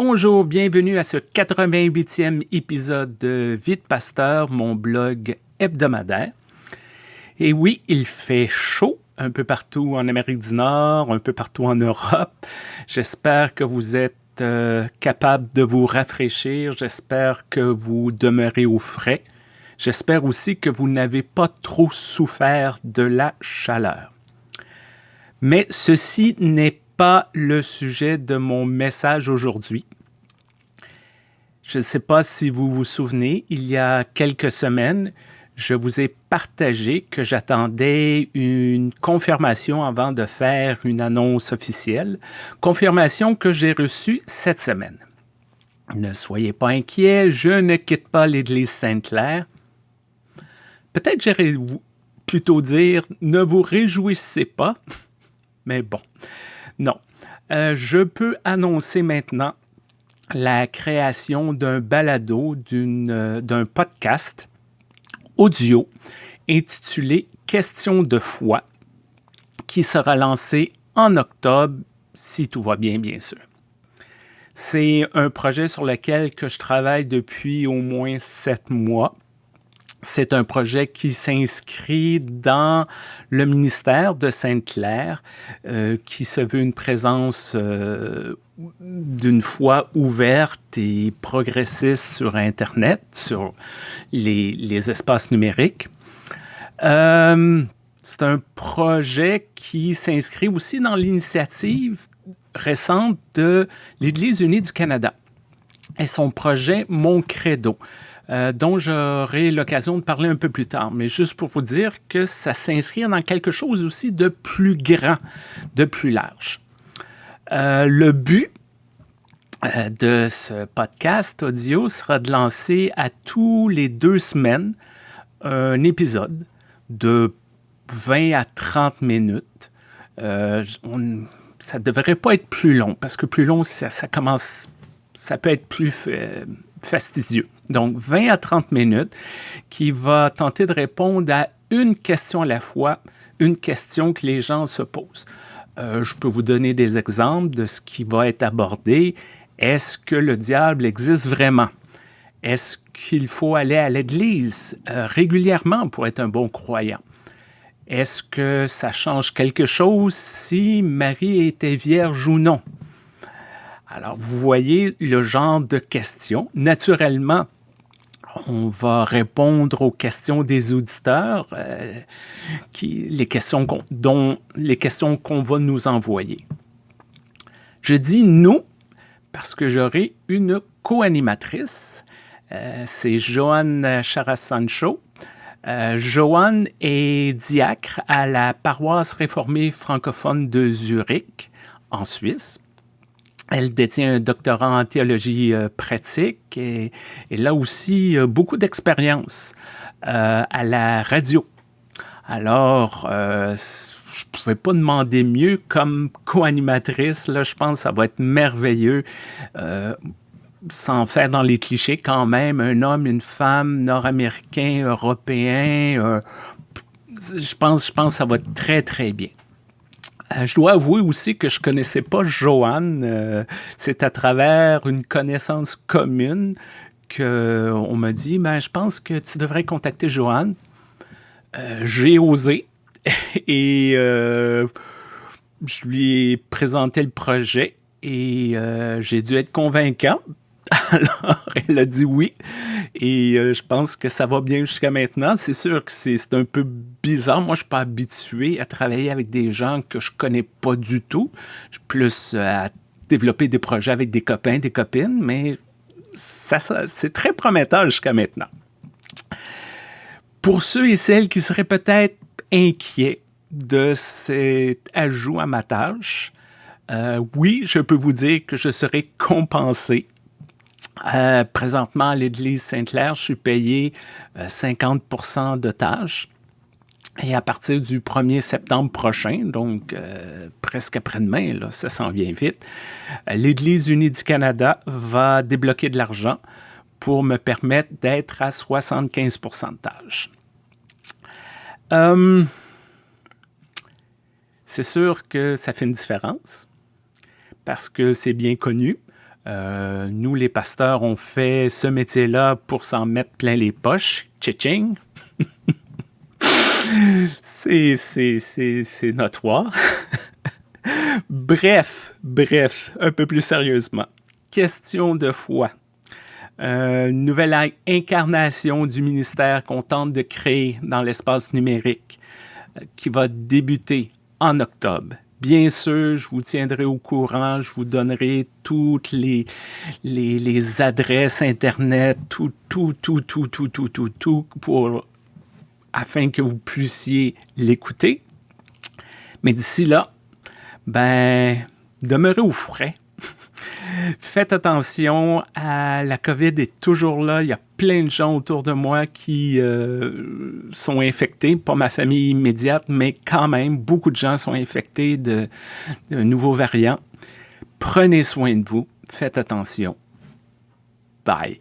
Bonjour, bienvenue à ce 88e épisode de Vite Pasteur, mon blog hebdomadaire. Et oui, il fait chaud un peu partout en Amérique du Nord, un peu partout en Europe. J'espère que vous êtes euh, capable de vous rafraîchir. J'espère que vous demeurez au frais. J'espère aussi que vous n'avez pas trop souffert de la chaleur. Mais ceci n'est pas le sujet de mon message aujourd'hui. Je ne sais pas si vous vous souvenez, il y a quelques semaines, je vous ai partagé que j'attendais une confirmation avant de faire une annonce officielle, confirmation que j'ai reçue cette semaine. Ne soyez pas inquiets, je ne quitte pas l'Église Sainte-Claire. Peut-être j'irais plutôt dire ne vous réjouissez pas, mais bon, non. Euh, je peux annoncer maintenant la création d'un balado, euh, d'un podcast audio intitulé Questions de foi, qui sera lancé en octobre, si tout va bien, bien sûr. C'est un projet sur lequel que je travaille depuis au moins sept mois. C'est un projet qui s'inscrit dans le ministère de Sainte-Claire, euh, qui se veut une présence euh, d'une foi ouverte et progressiste sur Internet, sur les, espaces numériques. Euh, c'est un projet qui s'inscrit aussi dans l'initiative récente de l'Église unie du Canada et son projet Mon Credo. Euh, dont j'aurai l'occasion de parler un peu plus tard. Mais juste pour vous dire que ça s'inscrit dans quelque chose aussi de plus grand, de plus large. Euh, le but euh, de ce podcast audio sera de lancer à tous les deux semaines un épisode de 20 à 30 minutes. ça ne devrait pas être plus long, parce que plus long, ça, ça commence, ça peut être plus fastidieux. Donc, 20 à 30 minutes qui va tenter de répondre à une question à la fois, une question que les gens se posent. Euh, je peux vous donner des exemples de ce qui va être abordé. Est-ce que le diable existe vraiment? Est-ce qu'il faut aller à l'église euh, régulièrement pour être un bon croyant? Est-ce que ça change quelque chose si Marie était vierge ou non? Alors, vous voyez le genre de questions. Naturellement, on va répondre aux questions des auditeurs, euh, qui, les questions dont les questions qu'on va nous envoyer. Je dis nous parce que j'aurai une co-animatrice. Euh, c'est Joanne Charas-Sancho. Euh, Joanne est diacre à la paroisse réformée francophone de Zurich, en Suisse. Elle détient un doctorat en théologie euh, pratique et, là aussi euh, beaucoup d'expérience euh, à la radio. Alors, je ne pouvais pas demander mieux comme co-animatrice. Là, je pense que ça va être merveilleux. sans faire dans les clichés quand même, un homme, une femme, nord-américain, européen, je pense, je pense que ça va être très, très bien. Euh, je dois avouer aussi que je connaissais pas Joanne. Euh, c'est à travers une connaissance commune qu'on m'a dit, ben, je pense que tu devrais contacter Joanne. Euh, j'ai osé et je lui ai présenté le projet et j'ai dû être convaincant. Alors, elle a dit oui. Et euh, je pense que ça va bien jusqu'à maintenant. C'est sûr que c'est un peu bizarre. Moi, je suis pas habitué à travailler avec des gens que je connais pas du tout. Je suis plus euh, à développer des projets avec des copains, des copines, mais ça, c'est très prometteur jusqu'à maintenant. Pour ceux et celles qui seraient peut-être inquiets de cet ajout à ma tâche, euh, oui, je peux vous dire que je serai compensé euh, présentement, à l'Église Sainte-Claire, je suis payé 50% euh, de tâches. Et à partir du 1er septembre prochain, donc euh, presque après-demain, ça s'en vient vite, l'Église unie du Canada va débloquer de l'argent pour me permettre d'être à 75% de tâches. c'est sûr que ça fait une différence parce que c'est bien connu. Euh, nous, les pasteurs, on fait ce métier-là pour s'en mettre plein les poches. C'est notoire. bref, bref, un peu plus sérieusement. Question de foi. Euh, nouvelle incarnation du ministère qu'on tente de créer dans l'espace numérique euh, qui va débuter en octobre. Bien sûr, je vous tiendrai au courant, je vous donnerai toutes les, les, adresses Internet, tout, tout, tout, tout, tout, tout, tout, tout, pour, afin que vous puissiez l'écouter. Mais d'ici là, ben, demeurez au frais. Faites attention, à la COVID est toujours là. Il y a plein de gens autour de moi qui euh, sont infectés, pas ma famille immédiate, mais quand même, beaucoup de gens sont infectés de, de nouveaux variants. Prenez soin de vous, faites attention. Bye.